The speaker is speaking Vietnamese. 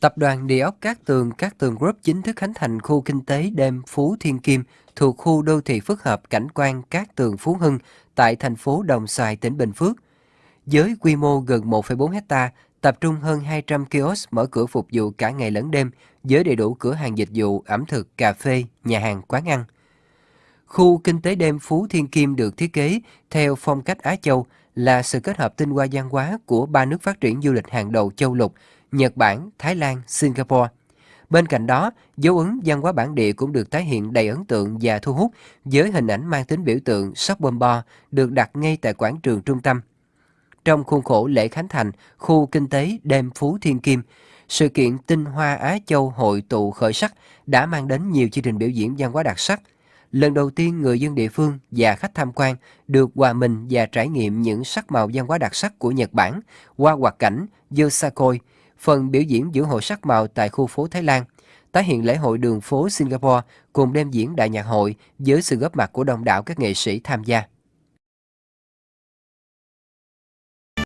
Tập đoàn Địa ốc Cát Tường Cát Tường Group chính thức khánh thành khu kinh tế đêm Phú Thiên Kim thuộc khu đô thị phức hợp cảnh quan Cát Tường Phú Hưng tại thành phố Đồng Xoài, tỉnh Bình Phước. Với quy mô gần 1,4 hecta, tập trung hơn 200 kiosk mở cửa phục vụ cả ngày lẫn đêm với đầy đủ cửa hàng dịch vụ, ẩm thực, cà phê, nhà hàng, quán ăn. Khu kinh tế đêm Phú Thiên Kim được thiết kế theo phong cách Á Châu là sự kết hợp tinh hoa văn hóa của ba nước phát triển du lịch hàng đầu châu lục Nhật Bản, Thái Lan, Singapore. Bên cạnh đó, dấu ấn văn hóa bản địa cũng được tái hiện đầy ấn tượng và thu hút với hình ảnh mang tính biểu tượng sóc bom bo được đặt ngay tại quảng trường trung tâm. Trong khuôn khổ lễ khánh thành khu kinh tế đêm Phú Thiên Kim, sự kiện Tinh Hoa Á Châu hội tụ khởi sắc đã mang đến nhiều chương trình biểu diễn văn hóa đặc sắc. Lần đầu tiên người dân địa phương và khách tham quan được hòa mình và trải nghiệm những sắc màu văn hóa đặc sắc của Nhật Bản qua hoạt cảnh Yosakoi, phần biểu diễn giữa hội sắc màu tại khu phố Thái Lan, tái hiện lễ hội đường phố Singapore cùng đêm diễn đại nhạc hội với sự góp mặt của đông đảo các nghệ sĩ tham gia.